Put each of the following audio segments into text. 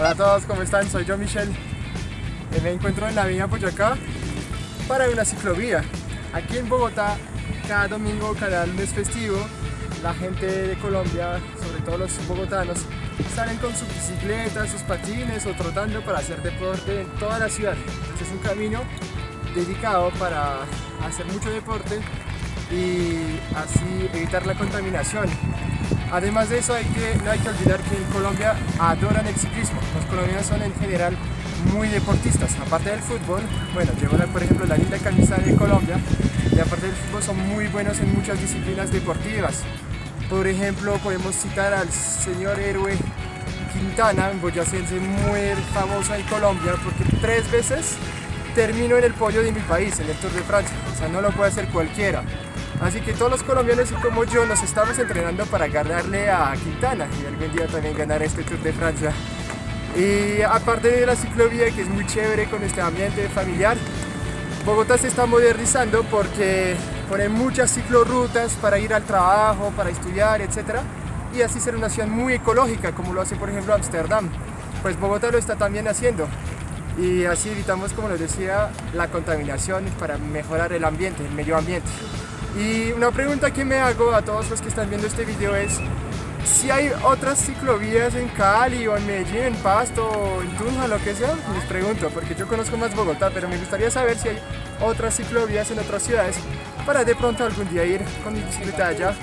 Hola a todos, ¿cómo están? Soy yo, Michelle. Eh, me encuentro en la vía Boyacá para una ciclovía. Aquí en Bogotá, cada domingo, cada lunes festivo, la gente de Colombia, sobre todo los bogotanos, salen con sus bicicletas, sus patines o trotando para hacer deporte en toda la ciudad. Este es un camino dedicado para hacer mucho deporte y así evitar la contaminación. Además de eso, hay que, no hay que olvidar que en Colombia adoran el ciclismo. Los colombianos son en general muy deportistas. Aparte del fútbol, bueno, llevo por ejemplo la linda camisa de Colombia y aparte del fútbol son muy buenos en muchas disciplinas deportivas. Por ejemplo, podemos citar al señor héroe Quintana, un boyacense muy famoso en Colombia porque tres veces terminó en el podio de mi país, en el Tour de Francia. O sea, no lo puede hacer cualquiera. Así que todos los colombianos y como yo nos estamos entrenando para ganarle a Quintana y algún día también ganar este Tour de Francia. Y aparte de la ciclovía que es muy chévere con este ambiente familiar, Bogotá se está modernizando porque pone muchas ciclorrutas para ir al trabajo, para estudiar, etc. Y así ser una ciudad muy ecológica como lo hace por ejemplo Ámsterdam. Pues Bogotá lo está también haciendo y así evitamos, como les decía, la contaminación para mejorar el ambiente, el medio ambiente. Y una pregunta que me hago a todos los que están viendo este video es si hay otras ciclovías en Cali o en Medellín, en Pasto o en Tunja, lo que sea, les pregunto, porque yo conozco más Bogotá, pero me gustaría saber si hay otras ciclovías en otras ciudades para de pronto algún día ir con mi bicicleta allá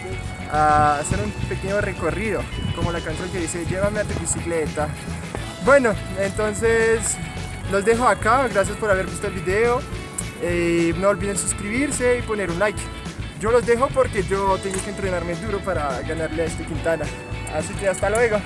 a hacer un pequeño recorrido, como la canción que dice llévame a tu bicicleta. Bueno, entonces los dejo acá, gracias por haber visto el video, eh, no olviden suscribirse y poner un like. Yo los dejo porque yo tengo que entrenarme duro para ganarle a este Quintana. Así que hasta luego.